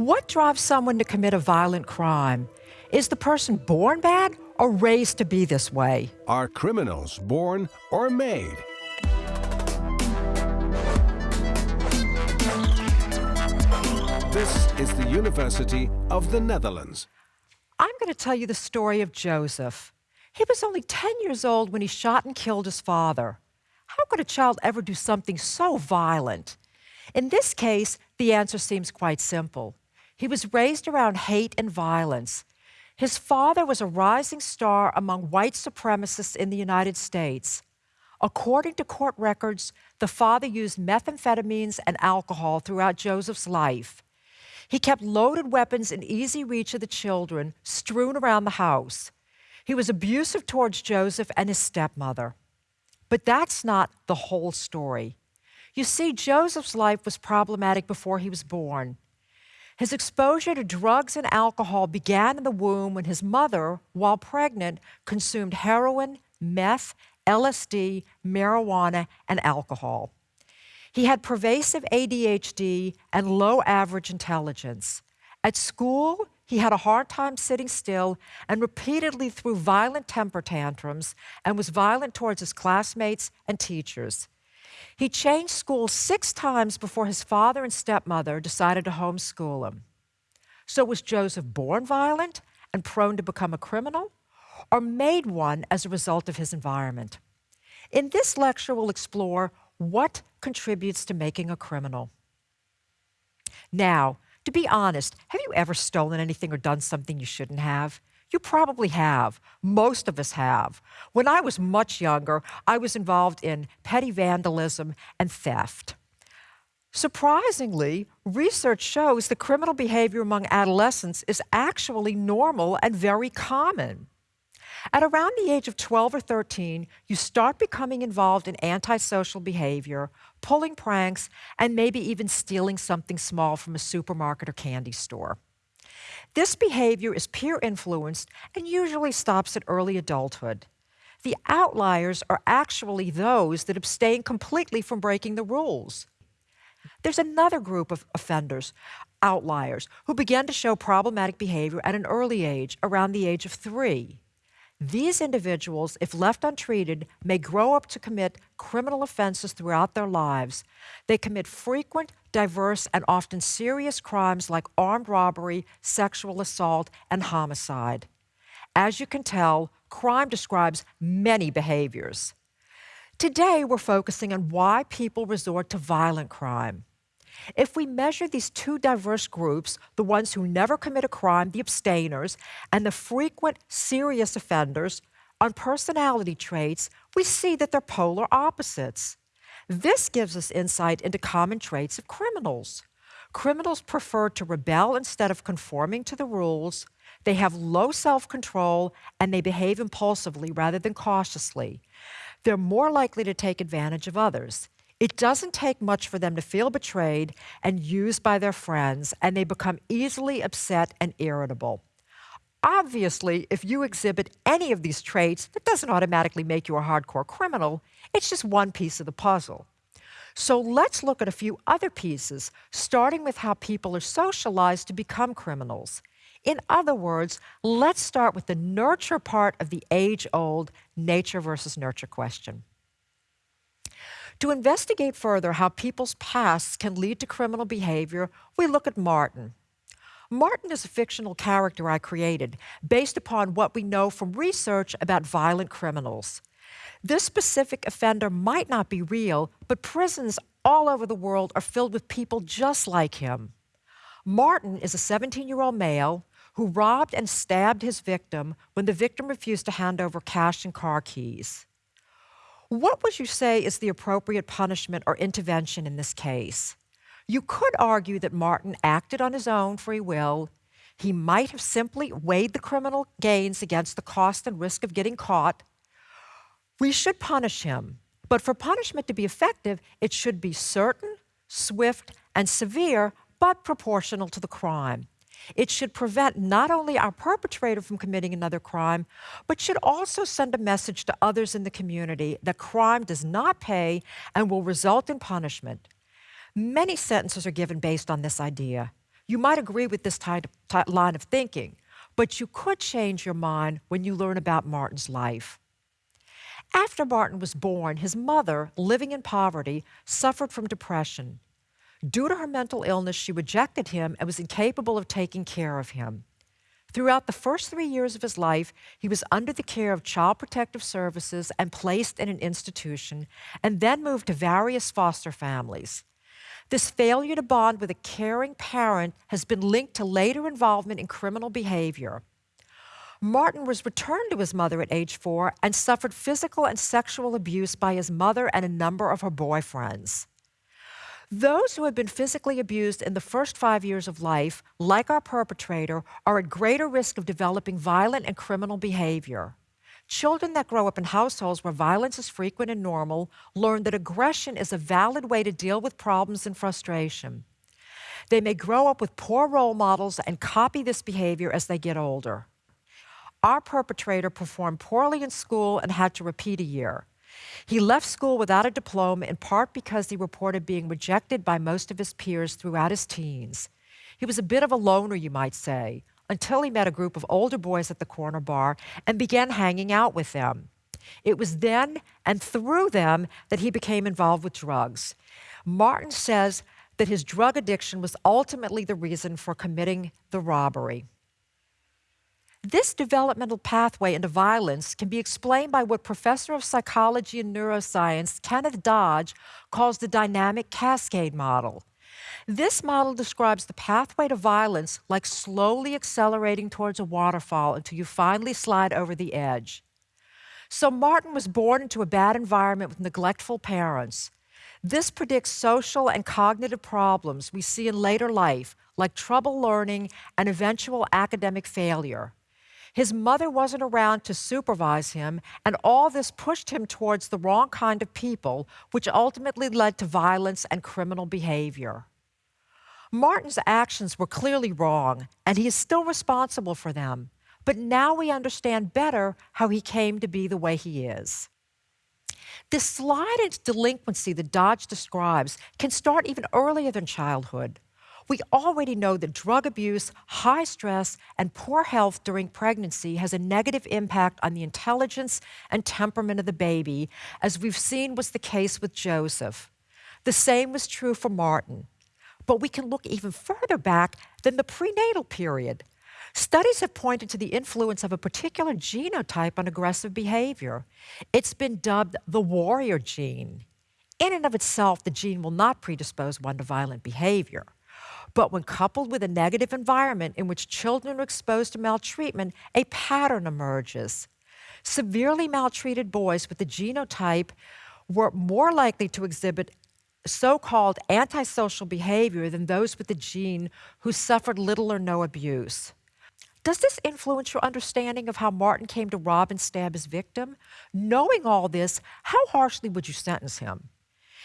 What drives someone to commit a violent crime? Is the person born bad or raised to be this way? Are criminals born or made? This is the University of the Netherlands. I'm going to tell you the story of Joseph. He was only 10 years old when he shot and killed his father. How could a child ever do something so violent? In this case, the answer seems quite simple. He was raised around hate and violence. His father was a rising star among white supremacists in the United States. According to court records, the father used methamphetamines and alcohol throughout Joseph's life. He kept loaded weapons in easy reach of the children, strewn around the house. He was abusive towards Joseph and his stepmother. But that's not the whole story. You see, Joseph's life was problematic before he was born. His exposure to drugs and alcohol began in the womb when his mother, while pregnant, consumed heroin, meth, LSD, marijuana, and alcohol. He had pervasive ADHD and low average intelligence. At school, he had a hard time sitting still and repeatedly threw violent temper tantrums and was violent towards his classmates and teachers. He changed schools six times before his father and stepmother decided to homeschool him. So was Joseph born violent and prone to become a criminal, or made one as a result of his environment? In this lecture, we'll explore what contributes to making a criminal. Now, to be honest, have you ever stolen anything or done something you shouldn't have? You probably have. Most of us have. When I was much younger, I was involved in petty vandalism and theft. Surprisingly, research shows that criminal behavior among adolescents is actually normal and very common. At around the age of 12 or 13, you start becoming involved in antisocial behavior, pulling pranks, and maybe even stealing something small from a supermarket or candy store. This behavior is peer influenced and usually stops at early adulthood. The outliers are actually those that abstain completely from breaking the rules. There's another group of offenders, outliers, who began to show problematic behavior at an early age, around the age of three. These individuals, if left untreated, may grow up to commit criminal offenses throughout their lives. They commit frequent, diverse, and often serious crimes like armed robbery, sexual assault, and homicide. As you can tell, crime describes many behaviors. Today, we're focusing on why people resort to violent crime. If we measure these two diverse groups, the ones who never commit a crime, the abstainers, and the frequent serious offenders, on personality traits, we see that they're polar opposites. This gives us insight into common traits of criminals. Criminals prefer to rebel instead of conforming to the rules. They have low self control and they behave impulsively rather than cautiously. They're more likely to take advantage of others. It doesn't take much for them to feel betrayed and used by their friends, and they become easily upset and irritable. Obviously, if you exhibit any of these traits, that doesn't automatically make you a hardcore criminal. It's just one piece of the puzzle. So let's look at a few other pieces, starting with how people are socialized to become criminals. In other words, let's start with the nurture part of the age old nature versus nurture question. To investigate further how people's pasts can lead to criminal behavior, we look at Martin. Martin is a fictional character I created based upon what we know from research about violent criminals. This specific offender might not be real, but prisons all over the world are filled with people just like him. Martin is a 17 year old male who robbed and stabbed his victim when the victim refused to hand over cash and car keys. What would you say is the appropriate punishment or intervention in this case? You could argue that Martin acted on his own free will. He might have simply weighed the criminal gains against the cost and risk of getting caught. We should punish him, but for punishment to be effective, it should be certain, swift, and severe, but proportional to the crime. It should prevent not only our perpetrator from committing another crime, but should also send a message to others in the community that crime does not pay and will result in punishment. Many sentences are given based on this idea. You might agree with this type, type, line of thinking, but you could change your mind when you learn about Martin's life. After Martin was born, his mother, living in poverty, suffered from depression. Due to her mental illness, she rejected him and was incapable of taking care of him. Throughout the first three years of his life, he was under the care of Child Protective Services and placed in an institution, and then moved to various foster families. This failure to bond with a caring parent has been linked to later involvement in criminal behavior. Martin was returned to his mother at age four and suffered physical and sexual abuse by his mother and a number of her boyfriends. Those who have been physically abused in the first five years of life, like our perpetrator, are at greater risk of developing violent and criminal behavior. Children that grow up in households where violence is frequent and normal learn that aggression is a valid way to deal with problems and frustration. They may grow up with poor role models and copy this behavior as they get older. Our perpetrator performed poorly in school and had to repeat a year. He left school without a diploma in part because he reported being rejected by most of his peers throughout his teens. He was a bit of a loner, you might say, until he met a group of older boys at the corner bar and began hanging out with them. It was then and through them that he became involved with drugs. Martin says that his drug addiction was ultimately the reason for committing the robbery. This developmental pathway into violence can be explained by what professor of psychology and neuroscience Kenneth Dodge calls the dynamic cascade model. This model describes the pathway to violence like slowly accelerating towards a waterfall until you finally slide over the edge. So Martin was born into a bad environment with neglectful parents. This predicts social and cognitive problems we see in later life, like trouble learning and eventual academic failure. His mother wasn't around to supervise him, and all this pushed him towards the wrong kind of people, which ultimately led to violence and criminal behavior. Martin's actions were clearly wrong, and he is still responsible for them. But now we understand better how he came to be the way he is. This slide into delinquency that Dodge describes can start even earlier than childhood. We already know that drug abuse, high stress, and poor health during pregnancy has a negative impact on the intelligence and temperament of the baby, as we've seen was the case with Joseph. The same was true for Martin. But we can look even further back than the prenatal period. Studies have pointed to the influence of a particular genotype on aggressive behavior. It's been dubbed the warrior gene. In and of itself, the gene will not predispose one to violent behavior. But when coupled with a negative environment in which children are exposed to maltreatment, a pattern emerges. Severely maltreated boys with the genotype were more likely to exhibit so called antisocial behavior than those with the gene who suffered little or no abuse. Does this influence your understanding of how Martin came to rob and stab his victim? Knowing all this, how harshly would you sentence him?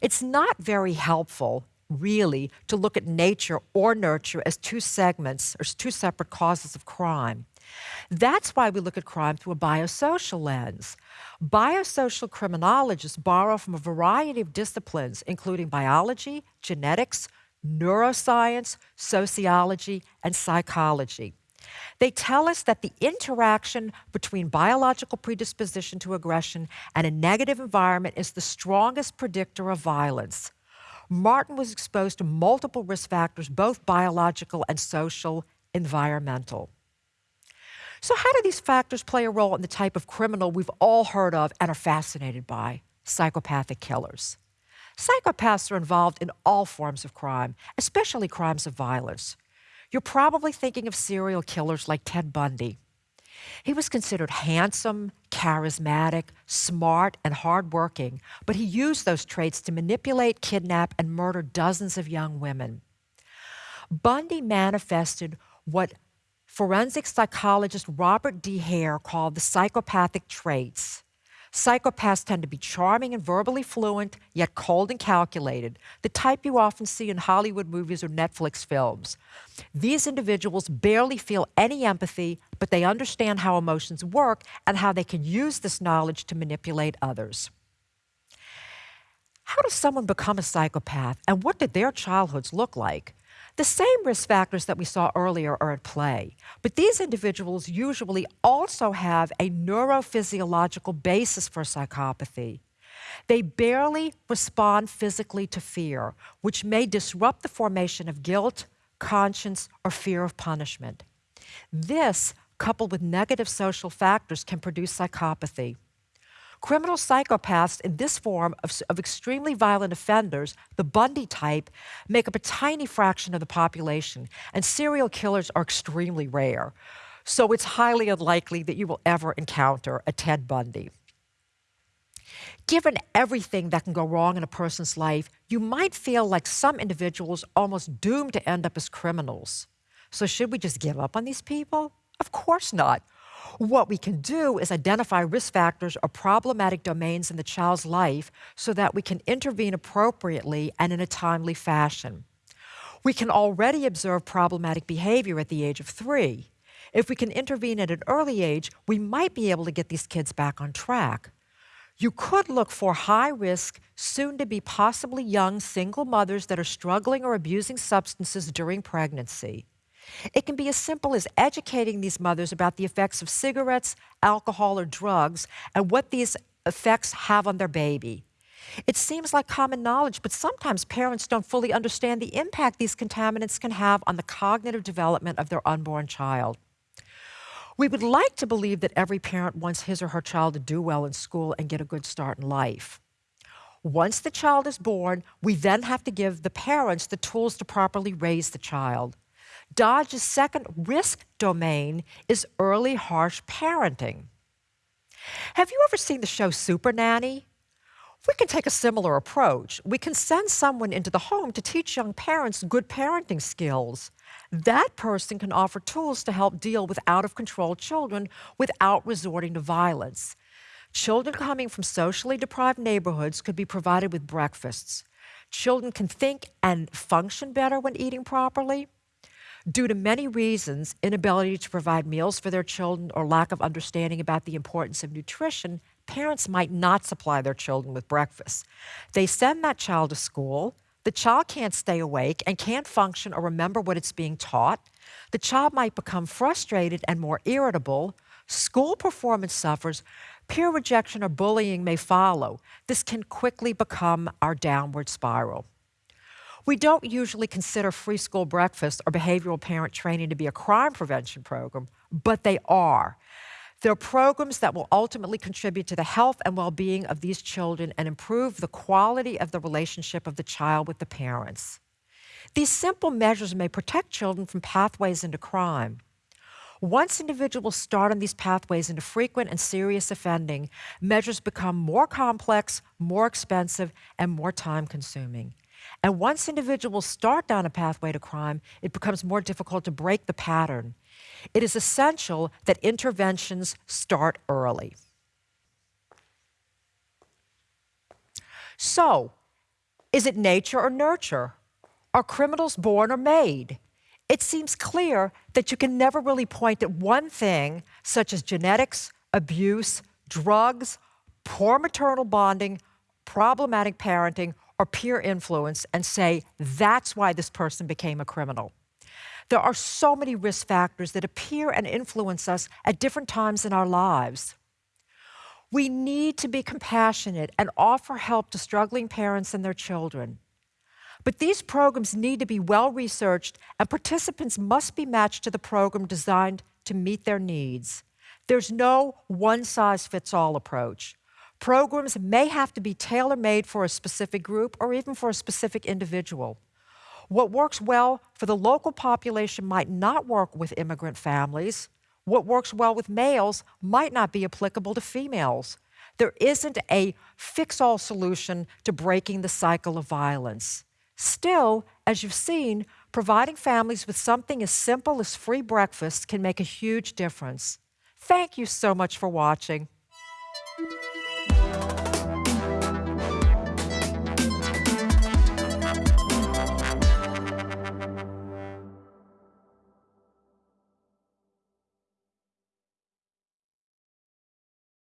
It's not very helpful, really, to look at nature or nurture as two segments or two separate causes of crime. That's why we look at crime through a biosocial lens. Biosocial criminologists borrow from a variety of disciplines, including biology, genetics, neuroscience, sociology, and psychology. They tell us that the interaction between biological predisposition to aggression and a negative environment is the strongest predictor of violence. Martin was exposed to multiple risk factors, both biological and social, environmental. So, how do these factors play a role in the type of criminal we've all heard of and are fascinated by? Psychopathic killers. Psychopaths are involved in all forms of crime, especially crimes of violence. You're probably thinking of serial killers like Ted Bundy. He was considered handsome, charismatic, smart, and hardworking, but he used those traits to manipulate, kidnap, and murder dozens of young women. Bundy manifested what forensic psychologist Robert D. Hare called the psychopathic traits. Psychopaths tend to be charming and verbally fluent, yet cold and calculated, the type you often see in Hollywood movies or Netflix films. These individuals barely feel any empathy, but they understand how emotions work and how they can use this knowledge to manipulate others. How does someone become a psychopath, and what did their childhoods look like? The same risk factors that we saw earlier are at play, but these individuals usually also have a neurophysiological basis for psychopathy. They barely respond physically to fear, which may disrupt the formation of guilt, conscience, or fear of punishment. This, coupled with negative social factors, can produce psychopathy. Criminal psychopaths in this form of, of, extremely violent offenders, the Bundy type, make up a tiny fraction of the population, and serial killers are extremely rare. So it's highly unlikely that you will ever encounter a Ted Bundy. Given everything that can go wrong in a person's life, you might feel like some individuals almost doomed to end up as criminals. So, should we just give up on these people? Of course not. What we can do is identify risk factors or problematic domains in the child's life so that we can intervene appropriately and in a timely fashion. We can already observe problematic behavior at the age of three. If we can intervene at an early age, we might be able to get these kids back on track. You could look for high risk, soon to be possibly young single mothers that are struggling or abusing substances during pregnancy. It can be as simple as educating these mothers about the effects of cigarettes, alcohol, or drugs and what these effects have on their baby. It seems like common knowledge, but sometimes parents don't fully understand the impact these contaminants can have on the cognitive development of their unborn child. We would like to believe that every parent wants his or her child to do well in school and get a good start in life. Once the child is born, we then have to give the parents the tools to properly raise the child. Dodge's second risk domain is early harsh parenting. Have you ever seen the show Super Nanny? We can take a similar approach. We can send someone into the home to teach young parents good parenting skills. That person can offer tools to help deal with out of control children without resorting to violence. Children coming from socially deprived neighborhoods could be provided with breakfasts. Children can think and function better when eating properly. Due to many reasons, inability to provide meals for their children or lack of understanding about the importance of nutrition, parents might not supply their children with breakfast. They send that child to school, the child can't stay awake and can't function or remember what it's being taught. The child might become frustrated and more irritable. School performance suffers. Peer rejection or bullying may follow. This can quickly become our downward spiral. We don't usually consider free school breakfast or behavioral parent training to be a crime prevention program, but they are. They're programs that will ultimately contribute to the health and well being of these children and improve the quality of the relationship of the child with the parents. These simple measures may protect children from pathways into crime. Once individuals start on these pathways into frequent and serious offending, measures become more complex, more expensive, and more time consuming. And once individuals start down a pathway to crime, it becomes more difficult to break the pattern. It is essential that interventions start early. So, is it nature or nurture? Are criminals born or made? It seems clear that you can never really point at one thing, such as genetics, abuse, drugs, poor maternal bonding, problematic parenting, or peer influence, and say that's why this person became a criminal. There are so many risk factors that appear and influence us at different times in our lives. We need to be compassionate and offer help to struggling parents and their children. But these programs need to be well researched, and participants must be matched to the program designed to meet their needs. There's no one size fits all approach. Programs may have to be tailor made for a specific group or even for a specific individual. What works well for the local population might not work with immigrant families. What works well with males might not be applicable to females. There isn't a fix all solution to breaking the cycle of violence. Still, as you've seen, providing families with something as simple as free breakfast can make a huge difference. Thank you so much for watching.